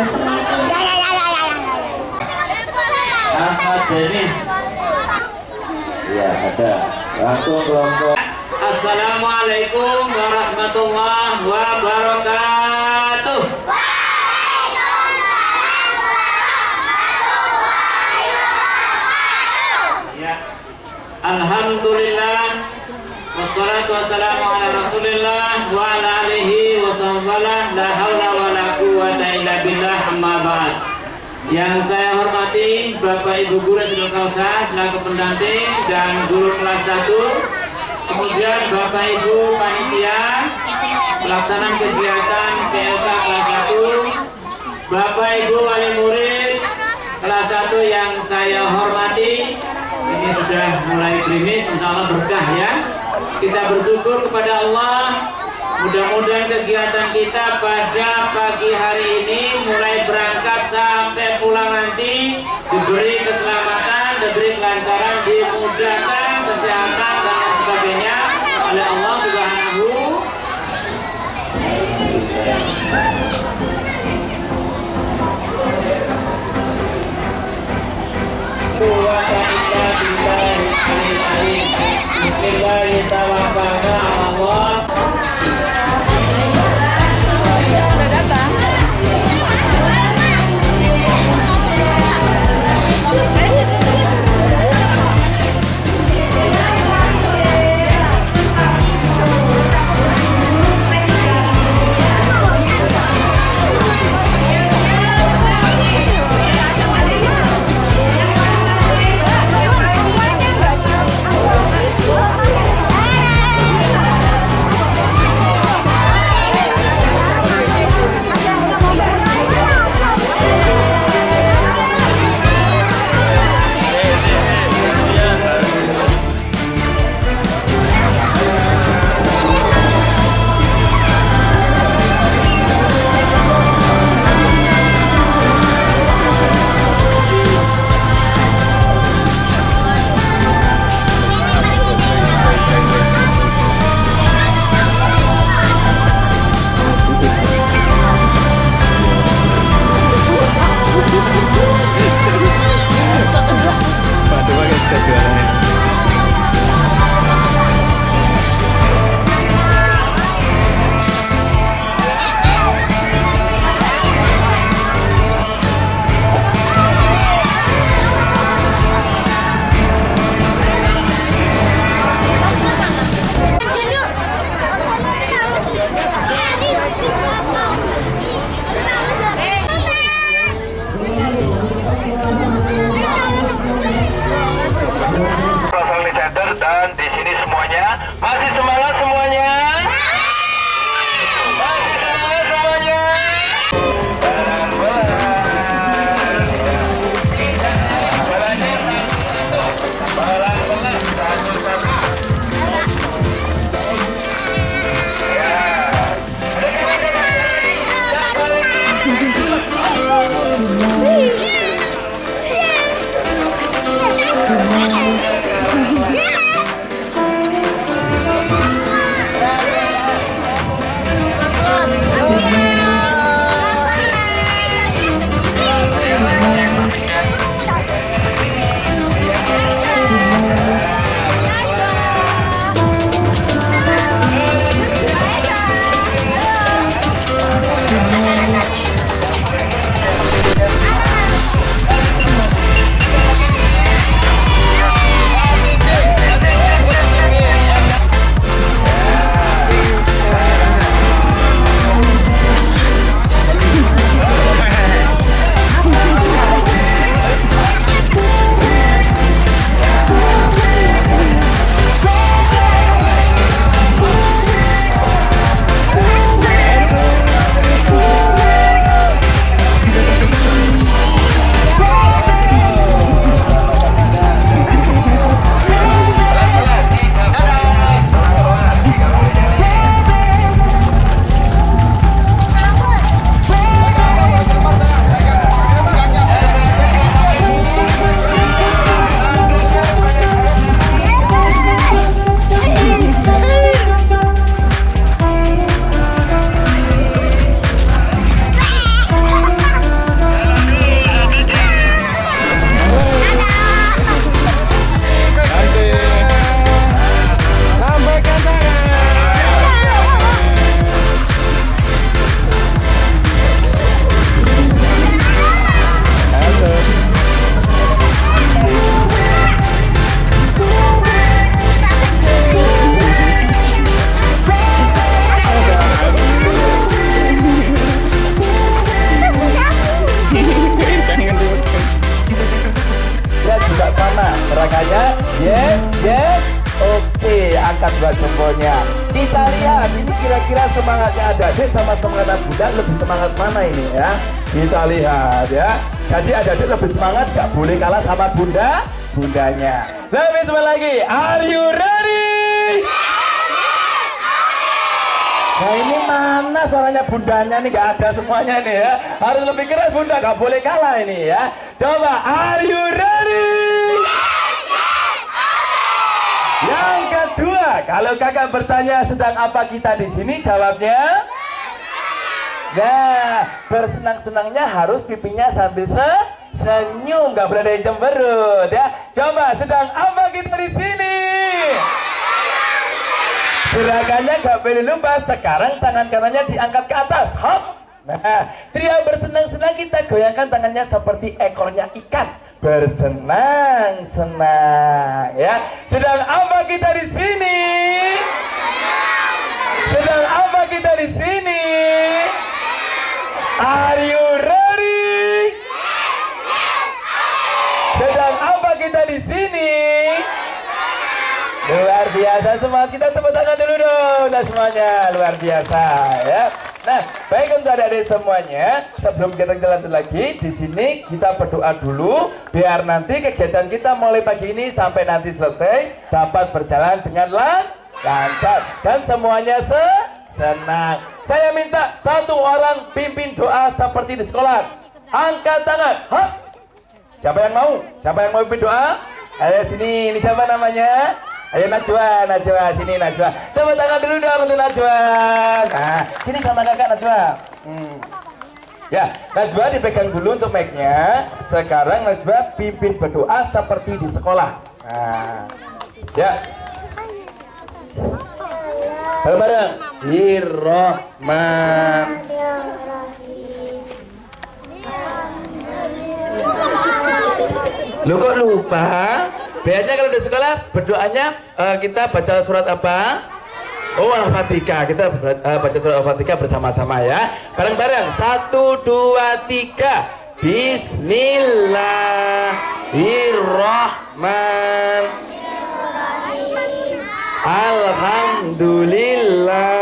Ahmad Denis ya ada. Langsung kelompok. Assalamualaikum warahmatullahi wabarakatuh. Ya. Alhamdulillah. Wassalatu wassalamu ala Rasulillah wa ala alihi wa la haula Yang saya hormati Bapak Ibu Guru Sidul Kausa selaku pendamping dan guru kelas 1 kemudian Bapak Ibu panitia pelaksanaan kegiatan PLK kelas 1 Bapak Ibu wali murid kelas 1 yang saya hormati ini sudah mulai gerimis insya Allah berkah ya. Kita bersyukur kepada Allah mudah-mudahan kegiatan kita pada pagi hari ini mulai berangkat sampai pulang nanti diberi keselamatan diberi kelancaran dimudahkan kesehatan dan lain sebagainya oleh Allah Subhanahu Bismillahirrahmanirrahim. Lebih semangat lagi. Are you ready? Nah ini mana suaranya bundanya nih gak ada semuanya nih ya Harus lebih keras bunda gak boleh kalah ini ya Coba are you ready? Yang kedua kalau kakak bertanya sedang apa kita di sini jawabnya Nah bersenang-senangnya harus pipinya sambil se senyum gak boleh ada yang cemberut ya Coba sedang apa kita di sini? Gerakannya gak boleh lupa. Sekarang tangan kanannya diangkat ke atas. Hop. Nah, tria bersenang-senang kita goyangkan tangannya seperti ekornya ikan. Bersenang-senang ya. Sedang apa kita di sini? Sedang apa kita di sini? Are you ready? Sedang apa kita di sini? Luar biasa semua kita tepuk tangan dulu dong nah semuanya luar biasa ya. Nah baik untuk adik-adik semuanya sebelum kita jalan lagi di sini kita berdoa dulu biar nanti kegiatan kita mulai pagi ini sampai nanti selesai dapat berjalan dengan lan lancar dan semuanya se senang. Saya minta satu orang pimpin doa seperti di sekolah. Angkat tangan. Hop. Siapa yang mau? Siapa yang mau pimpin doa? Ayo sini, ini siapa namanya? Ayo Najwa, Najwa, sini Najwa. Tepuk tangan dulu dong untuk Najwa. Nah, sini sama kakak Najwa. Hmm. Ya, Najwa dipegang dulu untuk mic-nya. Sekarang Najwa pimpin berdoa seperti di sekolah. Nah, ya. Bareng-bareng. Hirrohman. Lu kok lupa? Biasanya kalau di sekolah berdoanya uh, kita baca surat apa? Oh Al-Fatihah. Kita uh, baca surat Al-Fatihah bersama-sama ya. Bareng-bareng. Satu, dua, tiga. Bismillahirrahman Alhamdulillah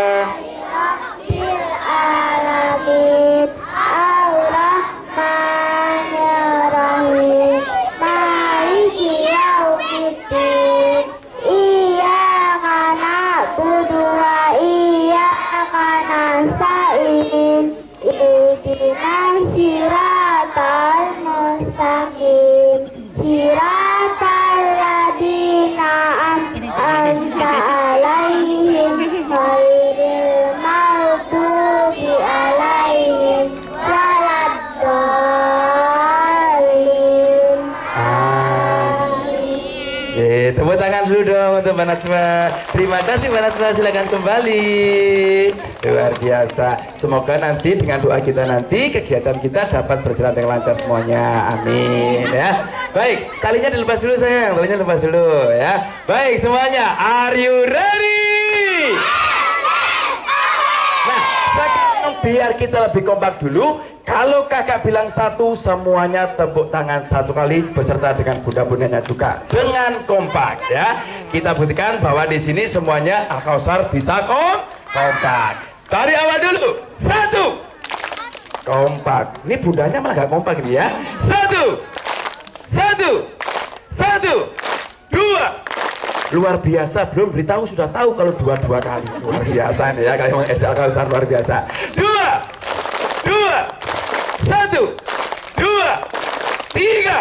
Terima kasih Mbak Najma, silakan kembali. Luar biasa. Semoga nanti dengan doa kita nanti kegiatan kita dapat berjalan dengan lancar semuanya. Amin ya. Baik, talinya dilepas dulu sayang, talinya dilepas dulu ya. Baik semuanya, are you ready? Nah, sekarang biar kita lebih kompak dulu. Kalau kakak bilang satu, semuanya tepuk tangan satu kali beserta dengan bunda-bundanya juga. Dengan kompak ya. Kita buktikan bahwa di sini semuanya Al Kausar bisa kom kompak. Dari awal dulu, satu, kompak. Ini bundanya malah gak kompak ini ya. Satu, satu, satu, dua, luar biasa. Belum beritahu sudah tahu kalau dua-dua kali. Luar biasa nih ya kalau SD Al Kausar luar biasa. Dua dua. Satu. Dua. Tiga.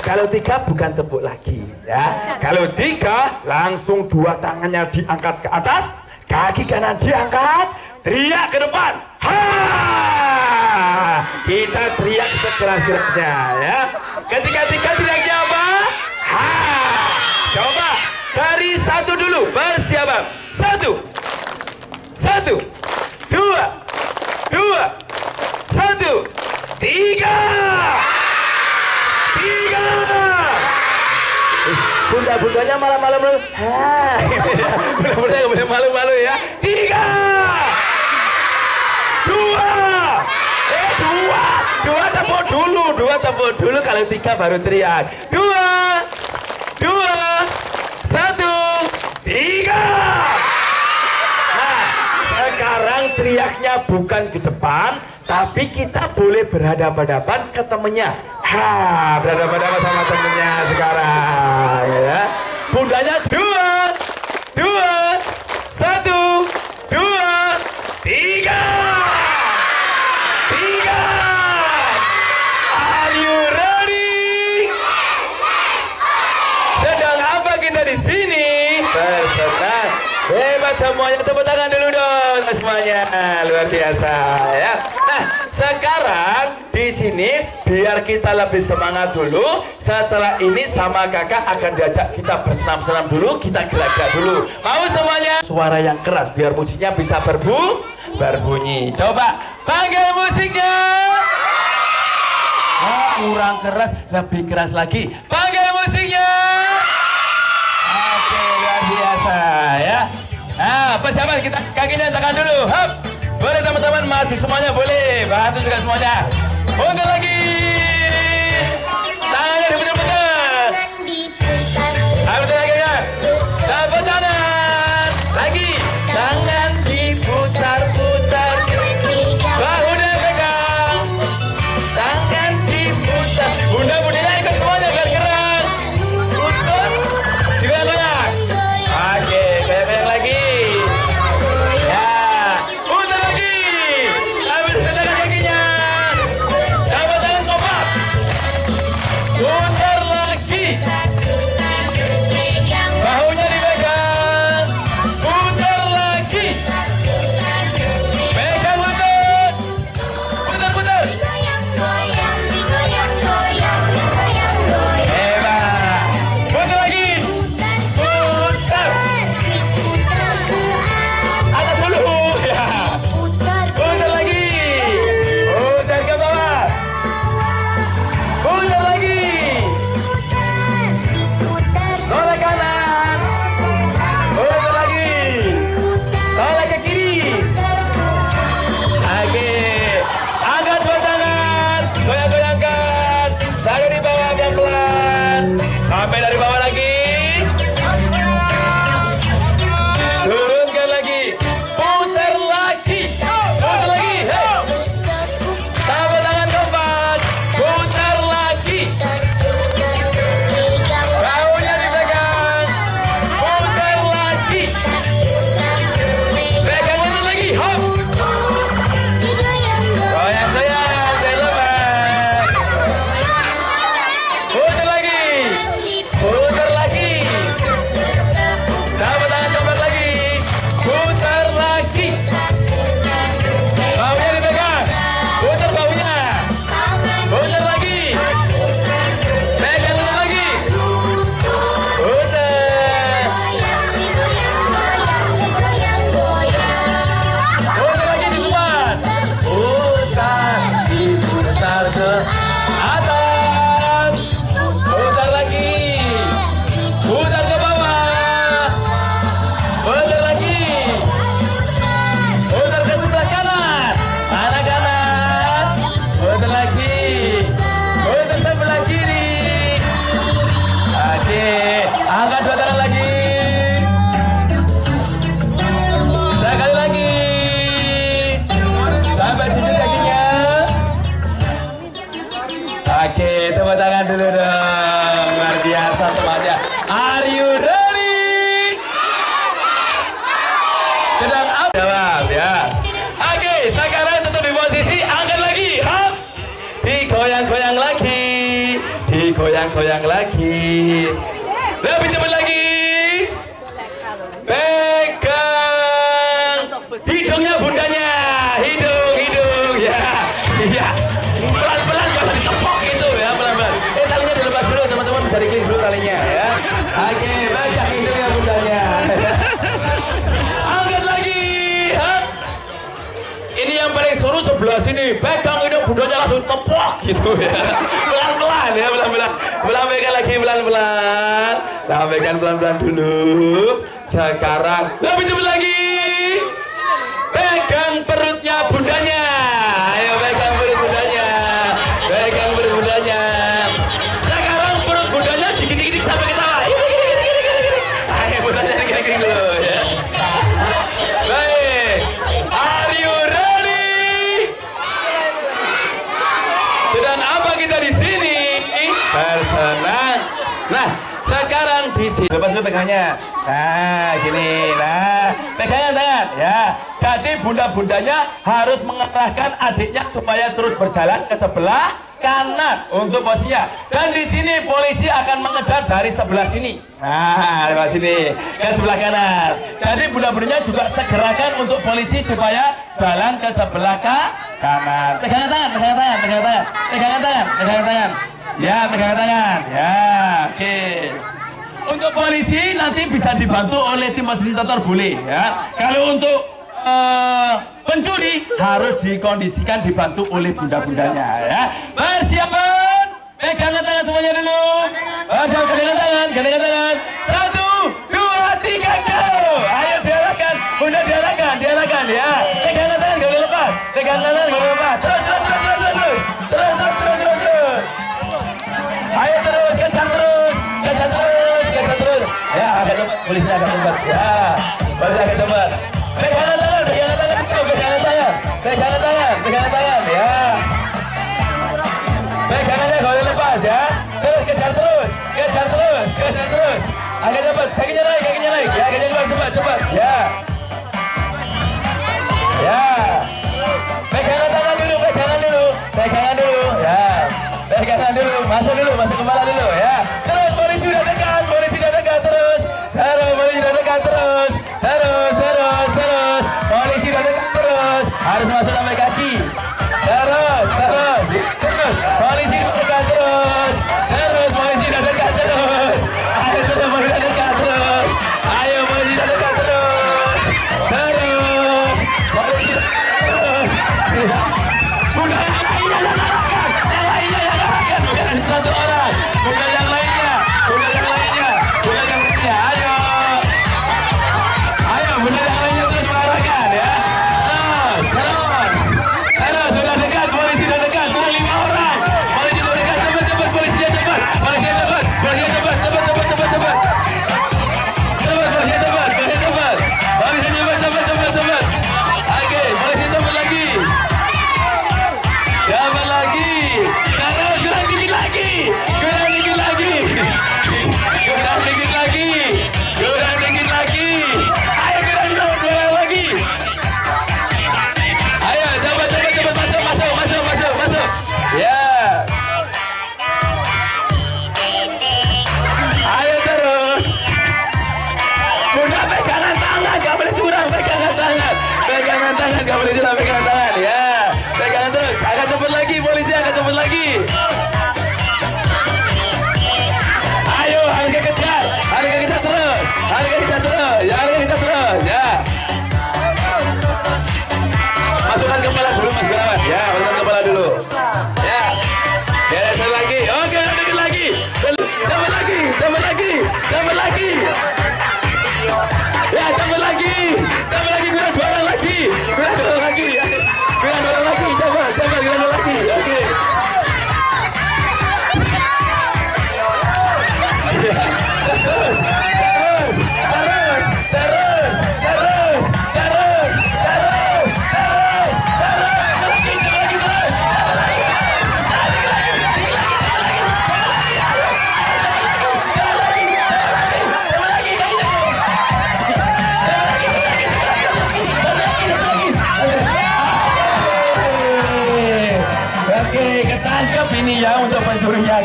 Kalau tiga bukan tepuk lagi ya. Kalau tiga langsung dua tangannya diangkat ke atas kaki kanan diangkat teriak ke depan. Ha! Kita teriak sekeras-kerasnya ya. Ketika tiga teriaknya apa ha! Coba dari satu dulu bersiap satu. Satu dua dua satu. Tiga. Tiga. Bunda-bundanya malam-malam bunda-bunda nggak boleh malu-malu ya. Tiga. Dua. Eh dua. Dua tepuk dulu dua tepuk dulu. Kalau tiga baru teriak. Dua. Dua. Satu. Tiga. Sekarang teriaknya bukan ke depan, tapi kita boleh berhadapan-hadapan ke temennya. Ha, berhadapan-hadapan sama temennya sekarang, ya. Bundanya dua, dua, satu, dua, tiga, tiga. Are you ready? Sedang apa kita di sini? Bersenang. Hebat semuanya, tepuk tangan Luar biasa ya. Nah, sekarang di sini biar kita lebih semangat dulu. Setelah ini sama kakak akan diajak kita bersenam-senam dulu, kita gerak-gerak dulu. Mau semuanya? Suara yang keras biar musiknya bisa berbu berbunyi. Coba panggil musiknya. Oh, kurang keras, lebih keras lagi. Panggil musiknya. Persiapan kita kakinya tekan dulu. Hop. Boleh teman-teman maju semuanya boleh. Bantu juga semuanya. Mundur lagi. Digoyang-goyang lagi. Lebih cepat lagi. Pegang hidungnya bundanya. Hidung, hidung ya. Iya. Pelan-pelan kalau ditepok gitu ya, pelan-pelan. Eh, talinya dilepas dulu, teman-teman bisa diklik dulu talinya ya. Oke, pegang hidungnya bundanya. Angkat lagi. Ini yang paling seru sebelah sini. Pegang hidung bundanya langsung tepok gitu ya. Pelan-pelan ya, pelan-pelan. Pelan pegang lagi pelan-pelan. Sampaikan pelan-pelan dulu. Sekarang lebih cepat lagi. Pegang sini lepas dulu pegangnya. Nah, gini. Nah, pegangan tangan ya. Jadi bunda-bundanya harus mengarahkan adiknya supaya terus berjalan ke sebelah kanan untuk posisinya. Dan di sini polisi akan mengejar dari sebelah sini. Nah, lewat sini ke sebelah kanan. Jadi bunda-bundanya juga segerakan untuk polisi supaya jalan ke sebelah ka- kanan. Pegangan tangan, pegangan tangan, pegangan tangan, pegangan tangan, pegangan tangan. Ya, pegangan tangan. Ya, oke. Untuk polisi nanti bisa dibantu oleh tim fasilitator boleh ya. Kalau untuk eh, pencuri harus dikondisikan dibantu oleh bunda-bundanya ya. Persiapan, pegangan tangan semuanya dulu. Persiapan tangan, pegangan tangan. Satu, dua, tiga, go. Ayo diarahkan, bunda diarahkan, diarahkan ya. Pegangan kulitnya agak lebat. Ya, balik agak tempat.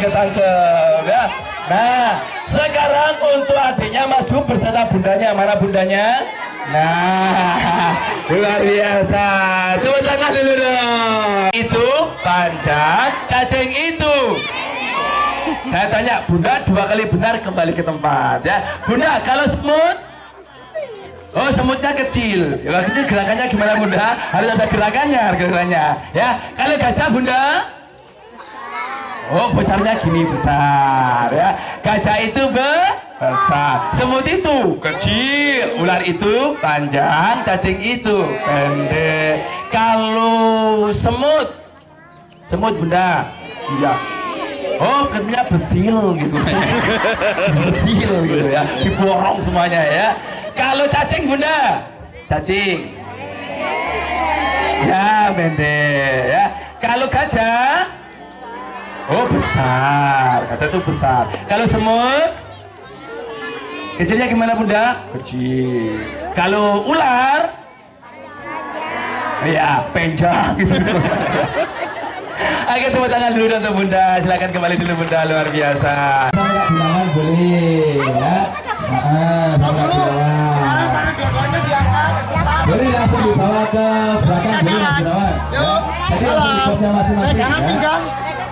Ketangkep ya. Nah, sekarang untuk adiknya maju bersama bundanya. Mana bundanya? Nah, luar biasa. Tepuk tangan dulu dong. Itu panjang, cacing itu. Saya tanya, bunda dua kali benar kembali ke tempat ya. Bunda, kalau semut Oh semutnya kecil, ya, kecil gerakannya gimana bunda? Harus ada gerakannya, gerakannya. Ya, kalau gajah bunda? Oh besarnya gini besar ya. Gajah itu be- besar, semut itu kecil, ular itu panjang, cacing itu pendek. Kalau semut, semut bunda, iya. Oh, katanya besil gitu. besil gitu ya. Diborong semuanya ya. Kalau cacing bunda, cacing. Ya, pendek ya. Kalau gajah, Oh besar, kaca itu besar. Kalau semut, kecilnya gimana bunda? Kecil. Kalau ular, ya panjang gitu. Oke tepuk tangan dulu untuk bunda. Silakan kembali dulu bunda luar biasa. Tangan boleh ya. Ah, tangan Boleh langsung dibawa ke belakang boleh Mas Gunawan. Ya. Jadi langsung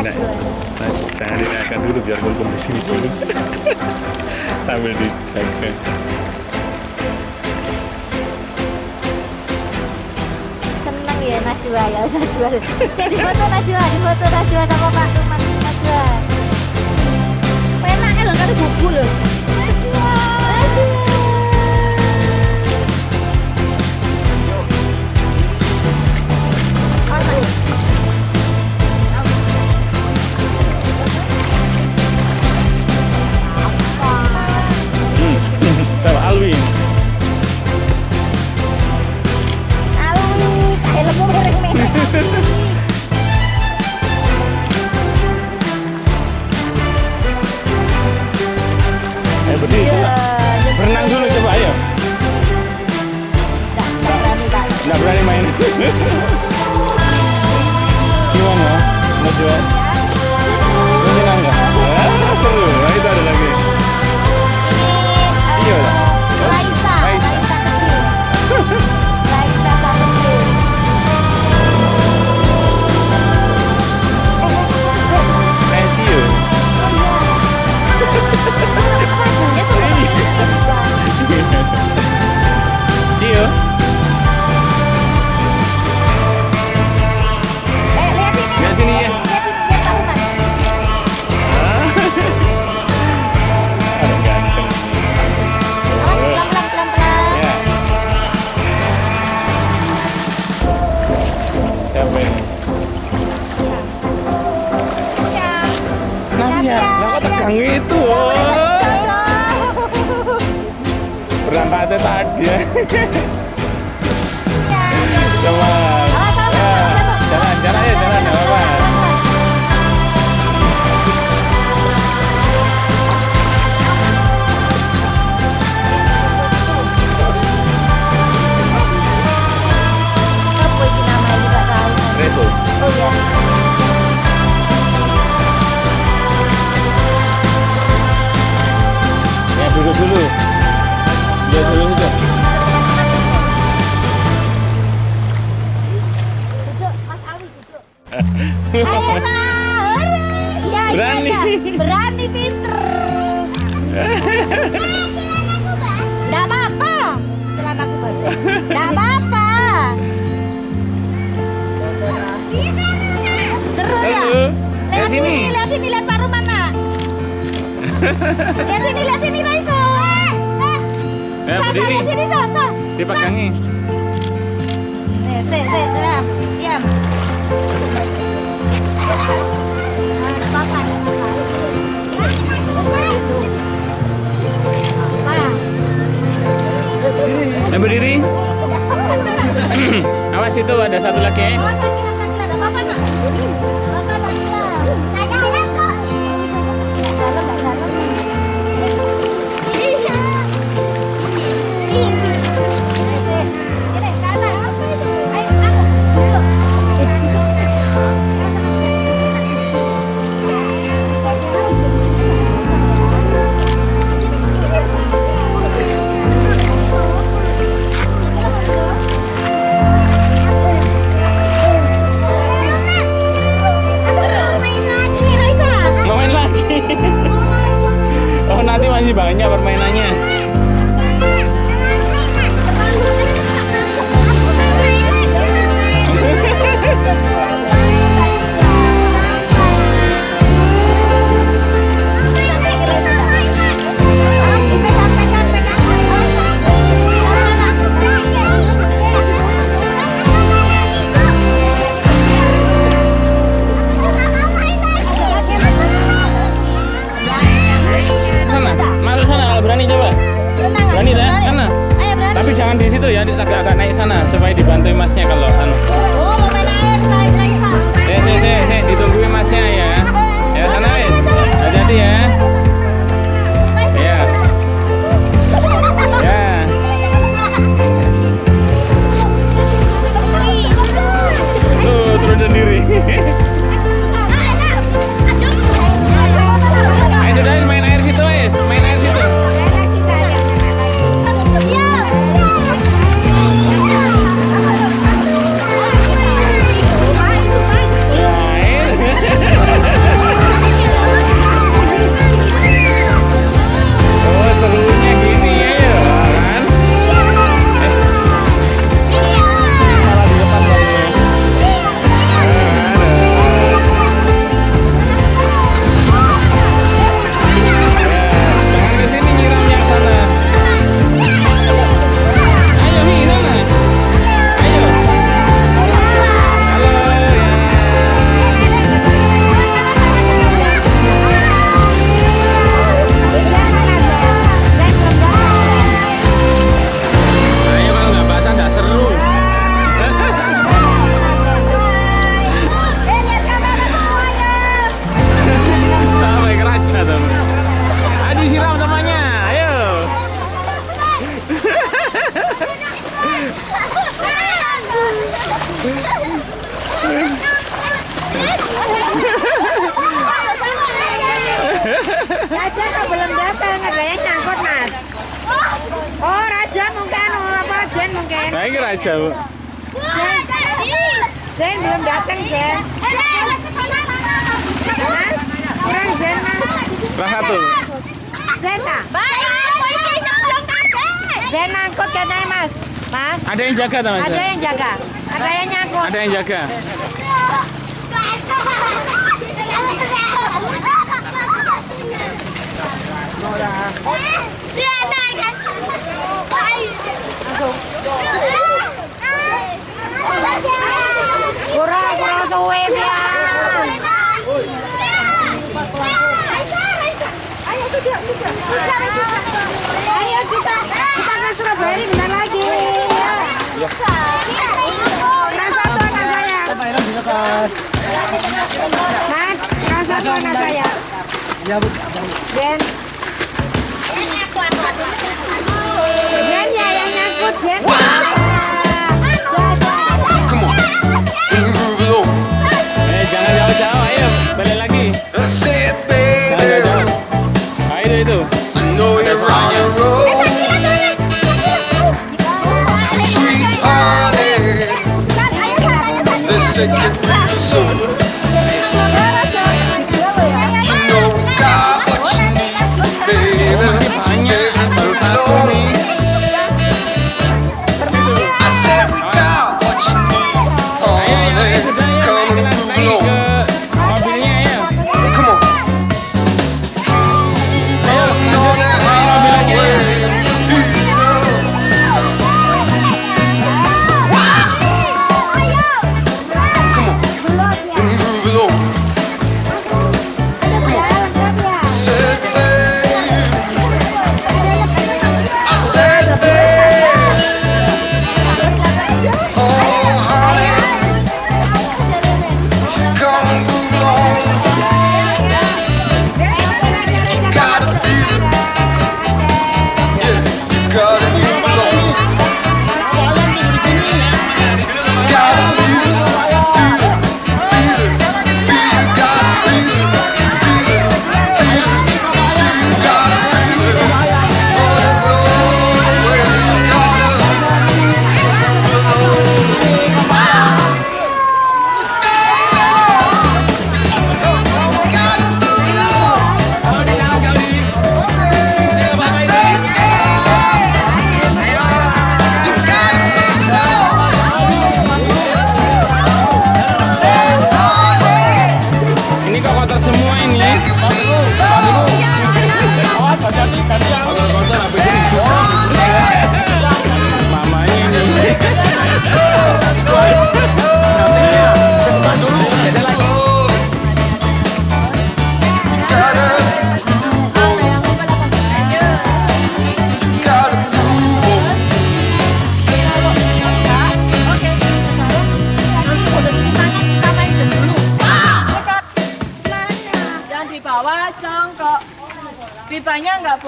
dinaik jangan dinaikkan dulu biar kumpul di sini. Dulu sambil dijaga seneng ya Najwa ya Najwa. Saya di foto Najwa di foto Najwa sama Pak Tuman Najwa. Penaknya loh kali buku loh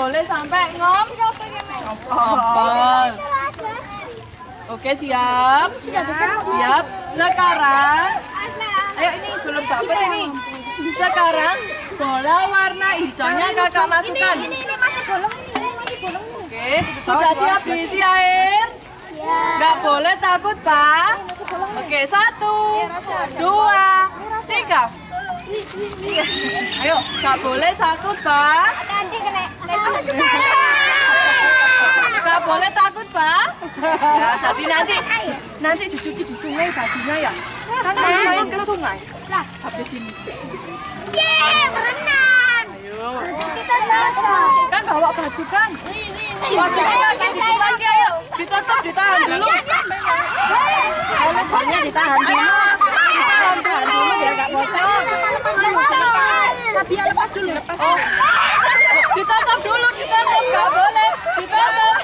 boleh sampai ngom. Oke siap. Sudah besar. Siap. Sekarang, ayo ini belum dapat ini. Sekarang bola warna hijaunya kakak masukkan. Ini ini masih bolong ini, ini masih bolong. Oke, sudah siap diisi air? Nggak boleh takut, Pak. Oke, satu, dua, tiga. Ayo, nggak boleh takut, Pak. Nanti kena. Nggak boleh takut, Pak. Ya, jadi nanti nanti dicuci di sungai bajunya ya. Kan harus main ke sungai. Lah, habis ini. Yeay, berenang. Kita basah. Kan bawa baju kan? Bajunya ayo. Ditutup, ditahan dulu. Hanya ditahan dulu. Ditahan dulu biar nggak bocor. Sabia lepas dulu. Lepas. Oh. Ditutup dulu, ditutup, nggak boleh. Ditutup.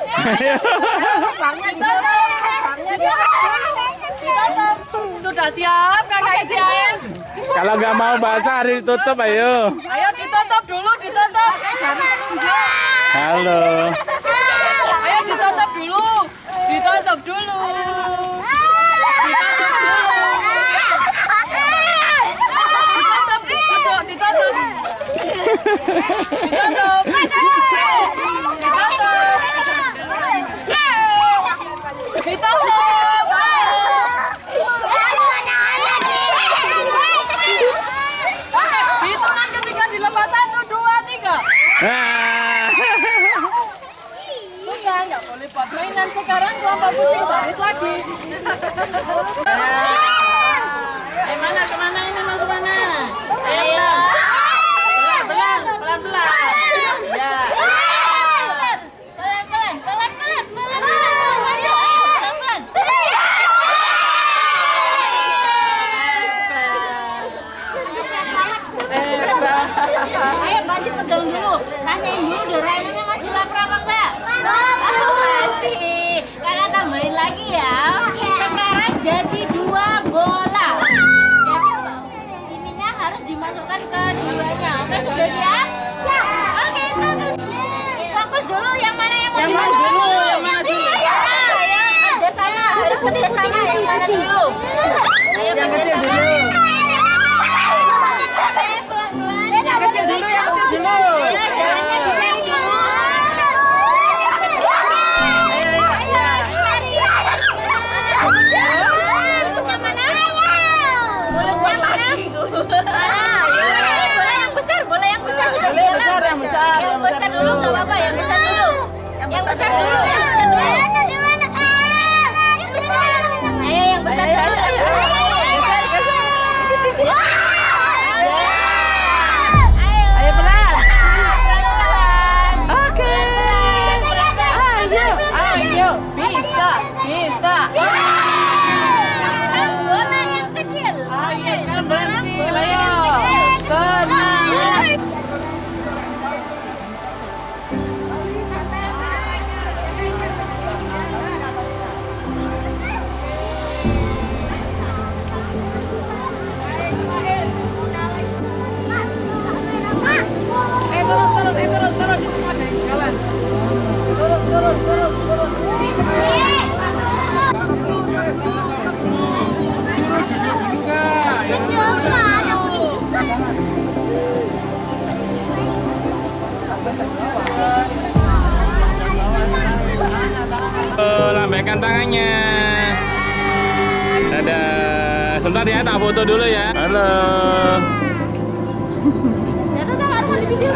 Bangnya ditutup. Bangnya ditutup. Ditutup. Sudah siap, kakak isi air. Kalau nggak mau basah harus ditutup ayo. Ayo ditutup dulu, ditutup. Halo. Ayo ditutup dulu. Ditutup dulu. Ditutup dulu. Ditutup, ditutup, ditutup. Ditutup. Ditutup. Ditutup. Hitungan ketika dilepas satu, dua, tiga. Nah. Bukan, nggak boleh buat mainan sekarang kelompok putih baris lagi. Ke mana mau ke mana? Lambaikan tangannya. Dadah. Sebentar ya, tak foto dulu ya. Halo. Ternyata sama Arman di video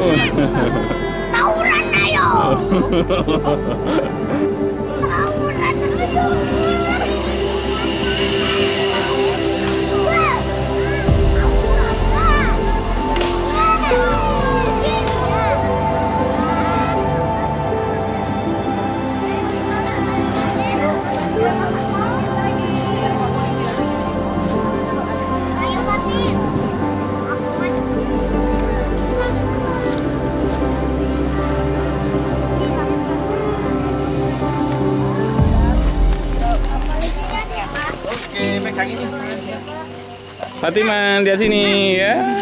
sama Arman. Oh. Tawuran ayo. Tawuran ayo. Ayo Fatima, lihat sini ya.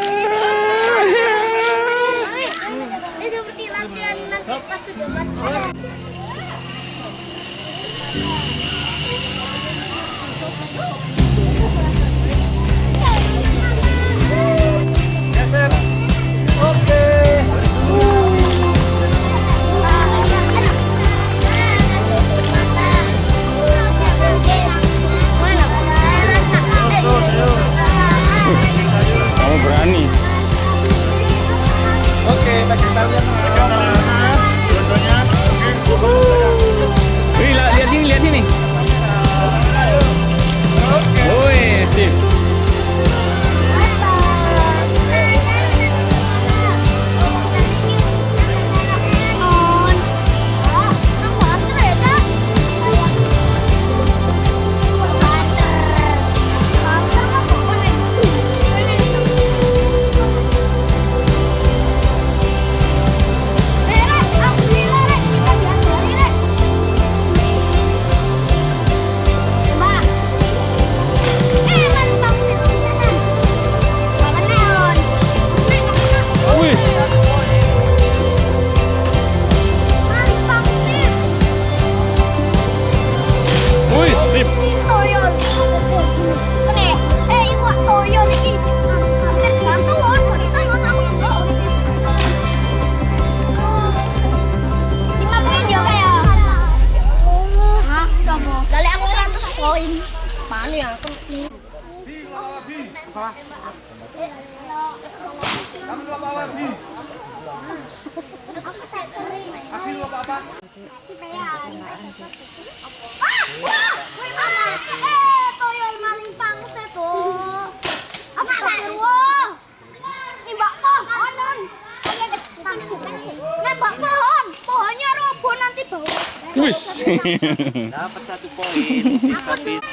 Dapat satu poin.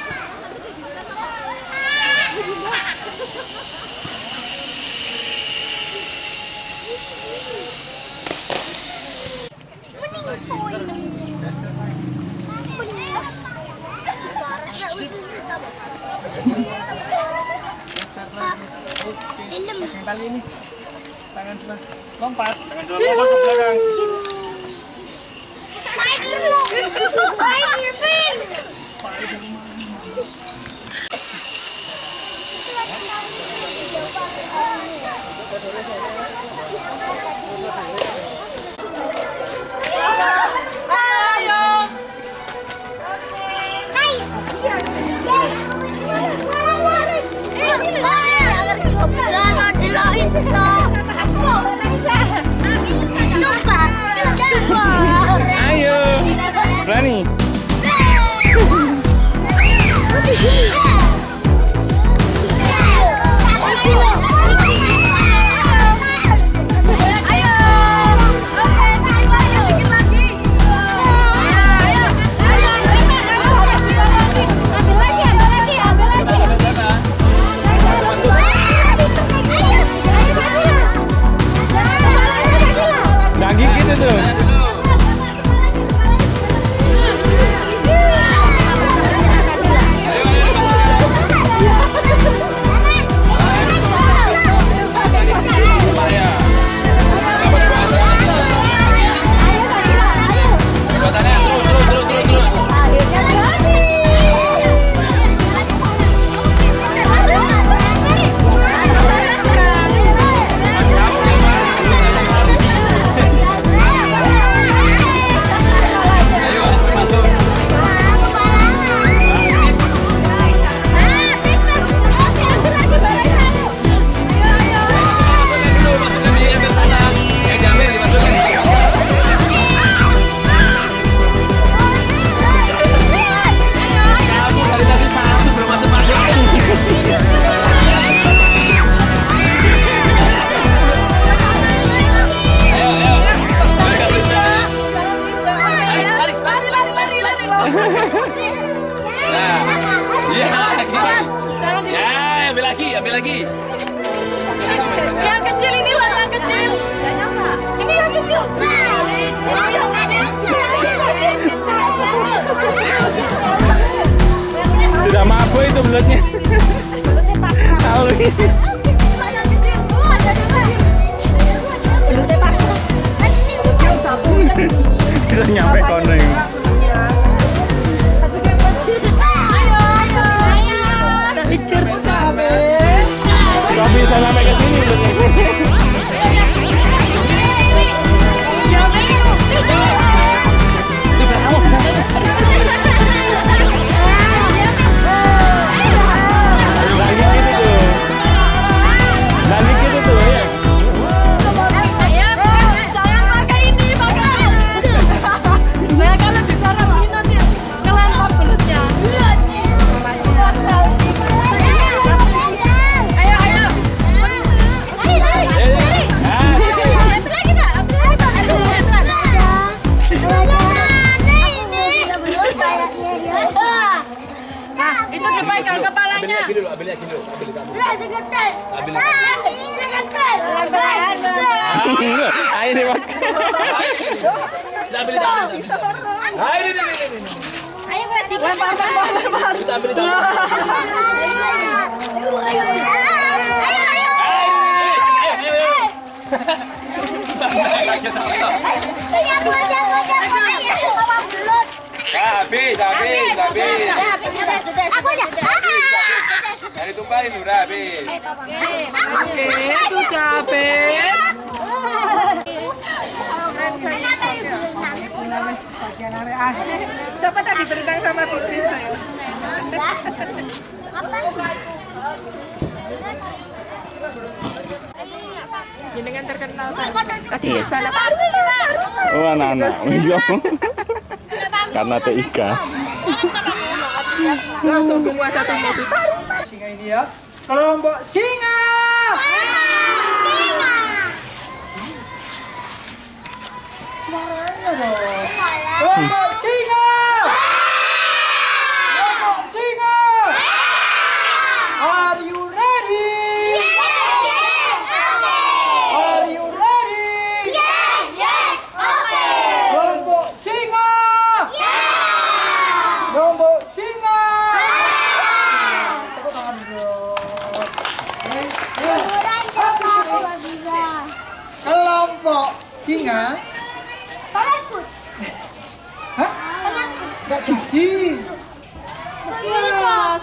iya. Karena TIK langsung semua satu mobil mbok sing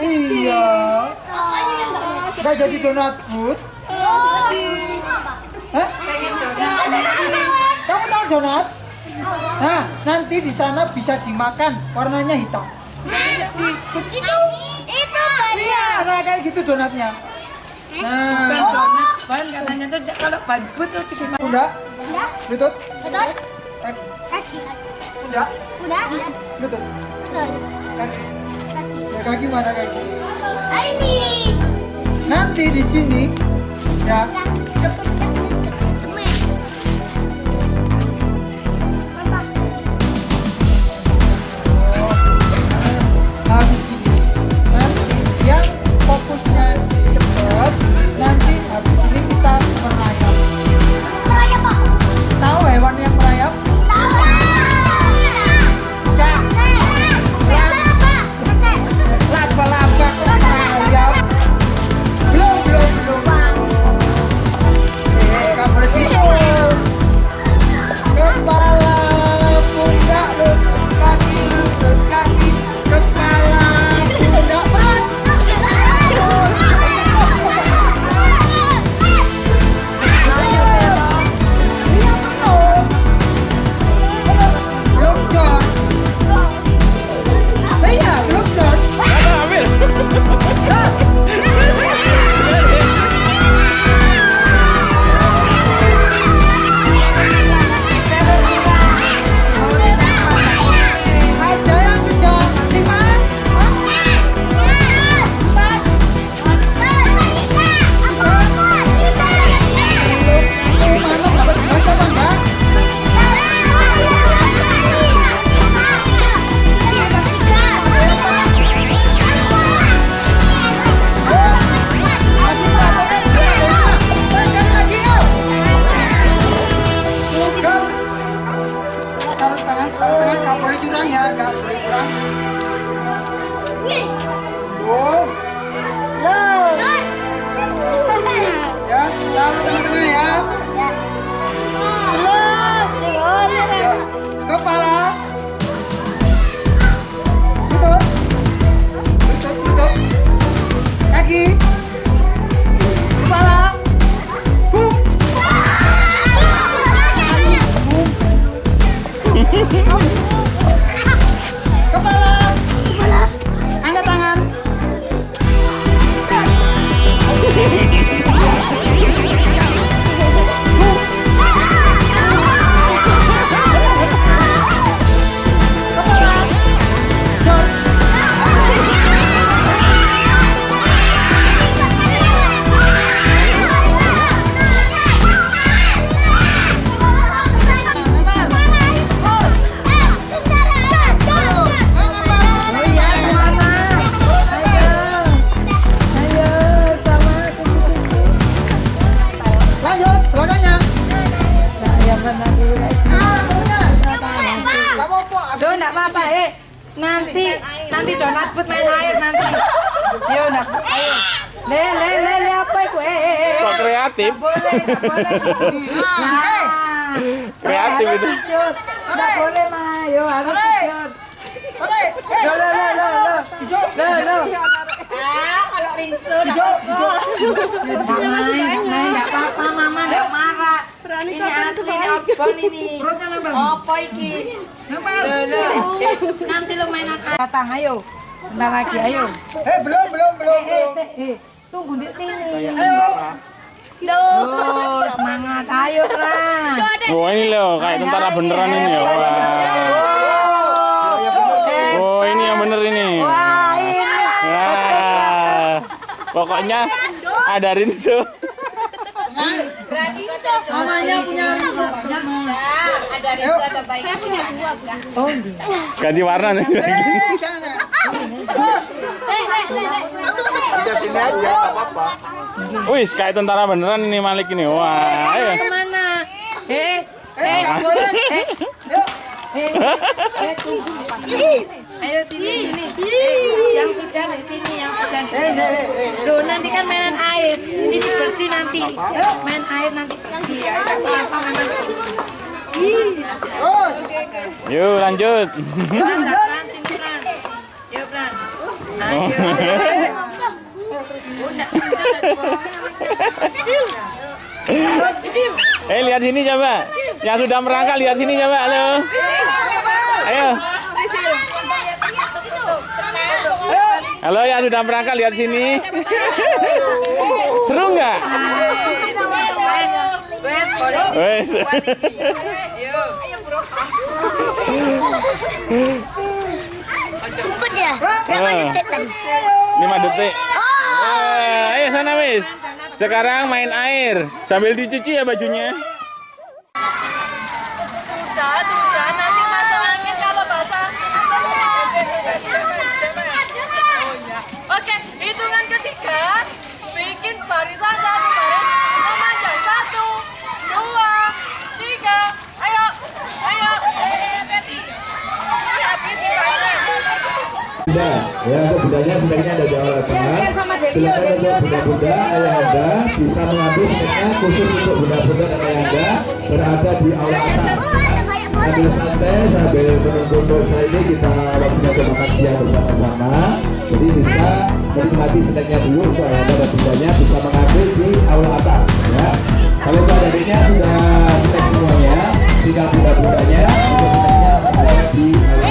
iya. iya. Gak jadi donat food? Kamu tahu donat? Nah, nanti di sana bisa dimakan, warnanya hitam. Itu, itu. Iya, nah kayak gitu donatnya. Nah, donat, katanya tuh kalau ban bud terus dimakan. Bunda, lutut, lutut, eh. lutut. Kaki. Ya kaki mana kaki? Ini. Nanti di sini ya, ya. cepet ya. Wah. Oh ini yang bener ini. Wah, ini. Wah. Pokoknya ada Rinso. Mamanya punya Rinso. Ada Rinso, ada baiknya. Oh, Ganti warna nih. Eh, jangan. Udah sini aja, apa-apa. Wih kayak tentara beneran ini Malik ini. Wah. Eh, Eh, boleh. Yuk. eh, eh, tunggu. Ayo sini, yang sudah di sini, yang sudah. Tuh, nanti kan mainan air. Ini bersih nanti. Main air nanti. Lanjut. Yuk. Eh lihat sini coba. Yang sudah merangkak lihat sini coba. Halo. Ayo. Halo yang sudah merangkak lihat sini. Seru nggak? Wes, Lima detik. Eh, ayo sana wis. Sekarang main air sambil dicuci ya bajunya. Sudah, sudah. Nanti masuk angin kalau basah. Oh, iya. Oke, hitungan ketiga. Bikin barisan satu baris. Memanjang satu, dua, tiga. Ayo, ayo. Eh, ready. Habis sekarang. Bunda, ya untuk bundanya sebaiknya ada di awal tangan. Silakan untuk bunda-bunda ayah anda bisa mengambil sebenarnya khusus untuk bunda-bunda dan ayah anda berada di aula atas. Oh, banyak bola. Sambil santai sambil menunggu dosa ini kita waktunya untuk makan siang bersama-sama. Jadi bisa menikmati snacknya dulu untuk ayah anda dan bundanya bisa mengambil di aula atas. Ya. Kalau adiknya sudah snack semuanya, tinggal bunda-bundanya untuk ada di aula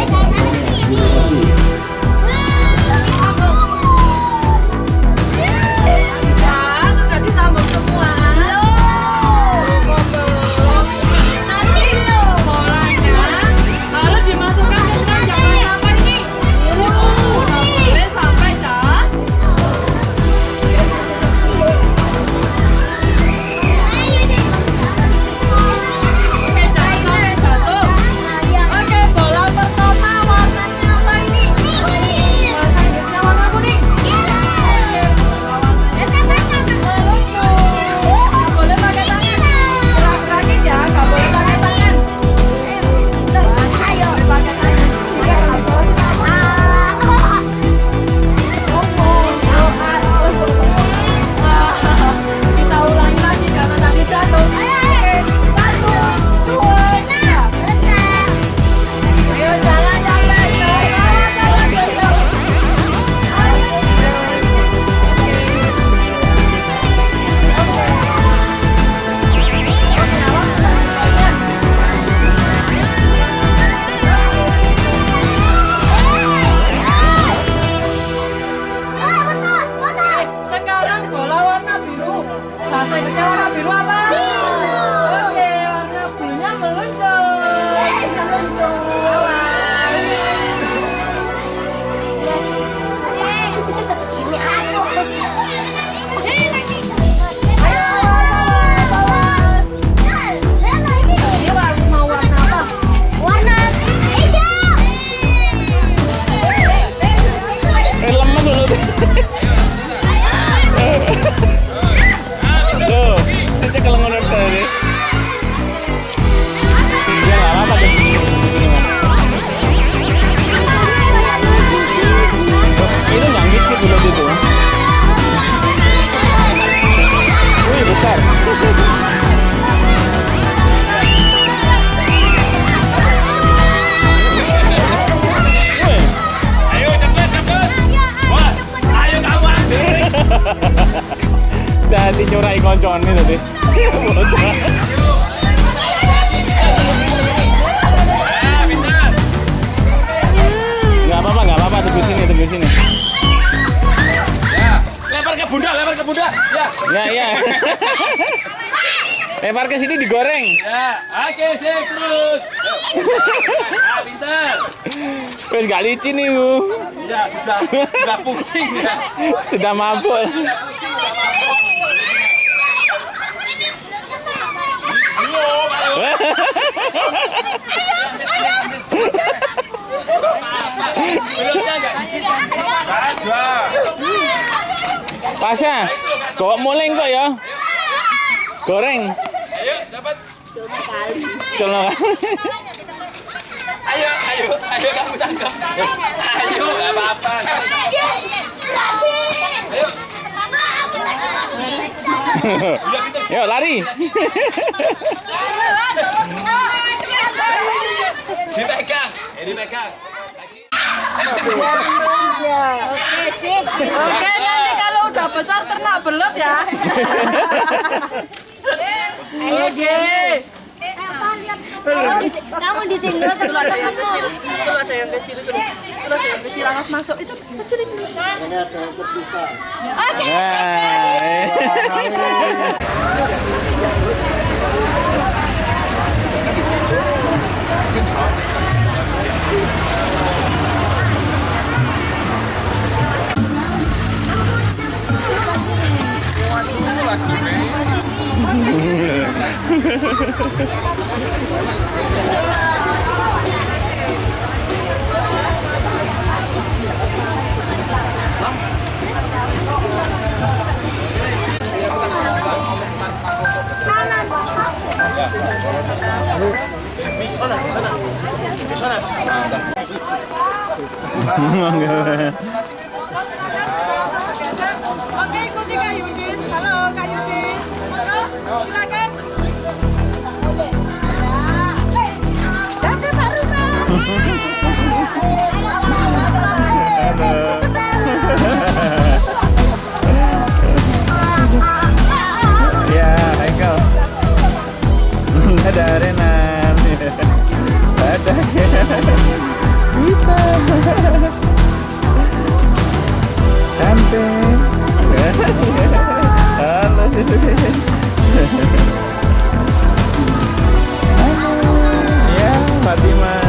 licin nih, Bu. ya sudah sudah pusing ya Sudah mabuk. Pasha, kok muleng kok ya? Goreng. ayo dapat Colok. ayo ayo ayo tangkap ayo nggak apa-apa ayo Yuk lari. dipegang eh dipegang Oke, sip. Oke, nanti kalau udah besar ternak belut ya. Ayo, Oke. Kamu ditinggal teman-temanmu. Itu ada yang kecil. Itu ada yang kecil langsung masuk. Itu kecil ini. Oke. Oke, ikuti Kak Yudis. Halo, Kak Yudis. Silakan. ya Michael ada arena. Ada. Kita samping halo halo ya Fatima.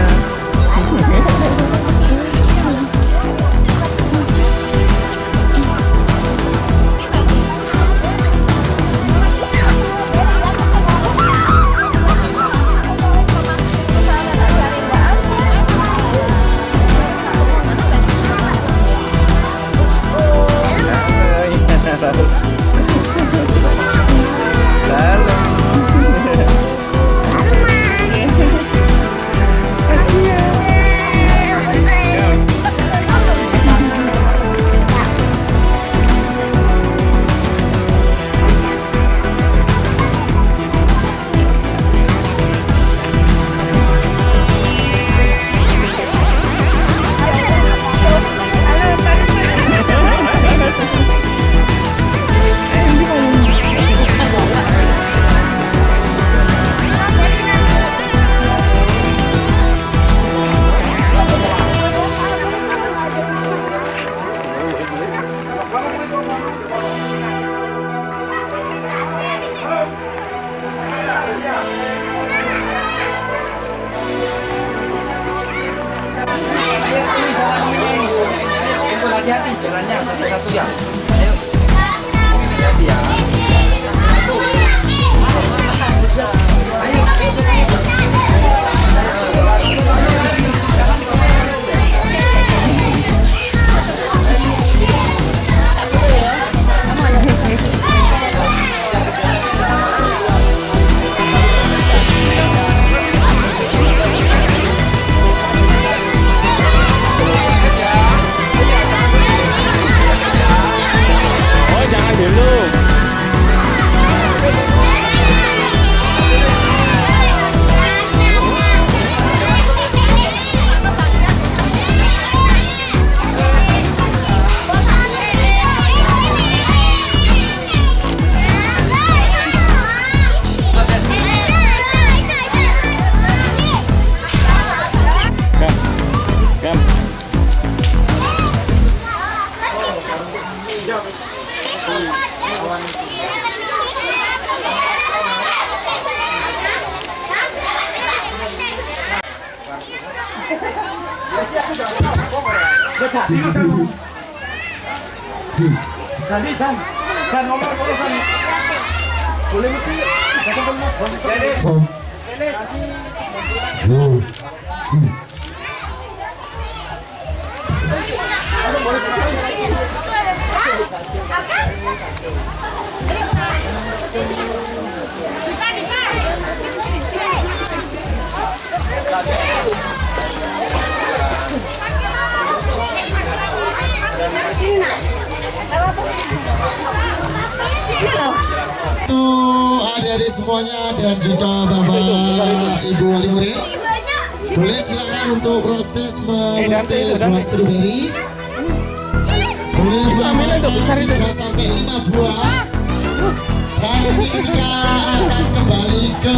Adik-adik semuanya dan juga bapak ibu wali murid boleh silakan untuk proses memetik buah stroberi. Boleh memakan 3 sampai 5 buah. Dan nanti ketika akan kembali ke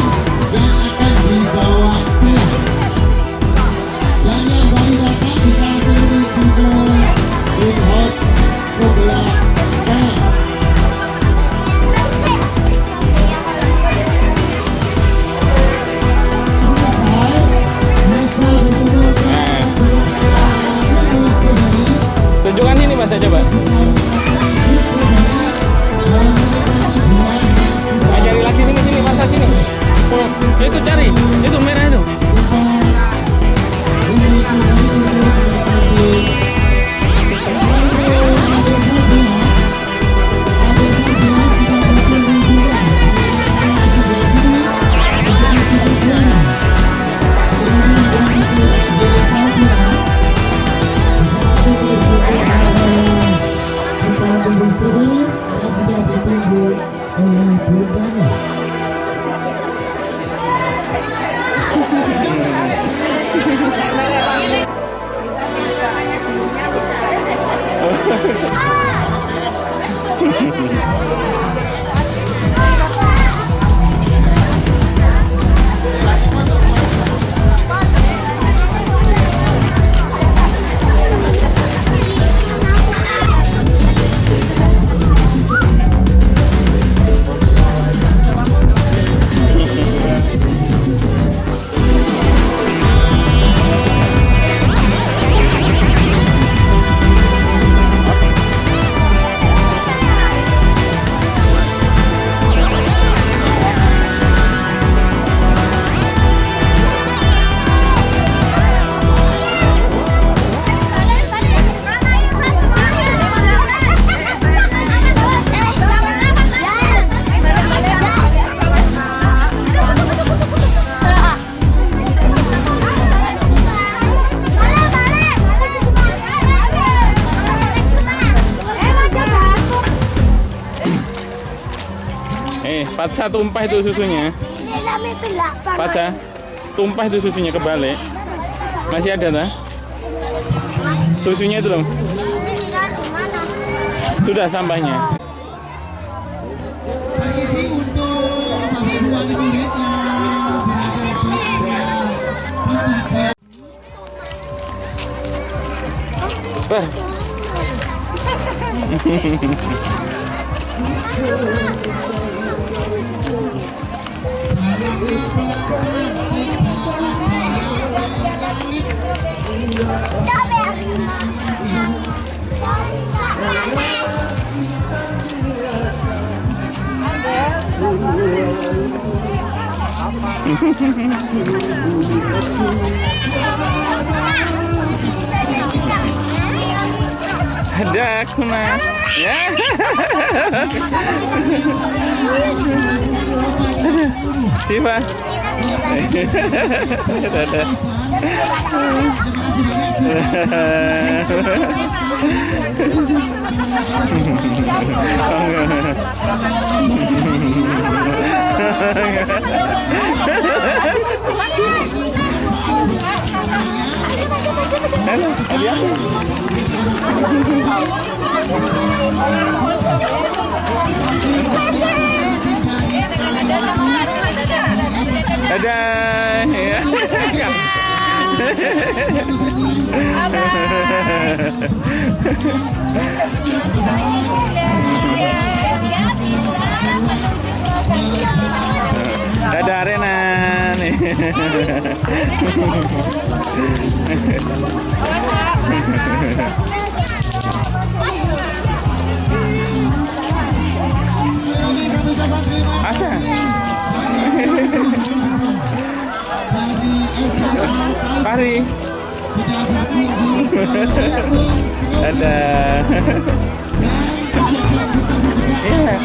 Patsa tumpah itu susunya. Patsa, tumpah itu susunya kebalik. Masih ada tak? Susunya itu loh. Sudah sampahnya. Suaranya pelan-pelan ada aku mah ya Dadah. Dadah. Dadah Asa. Hari. Ada. Iya.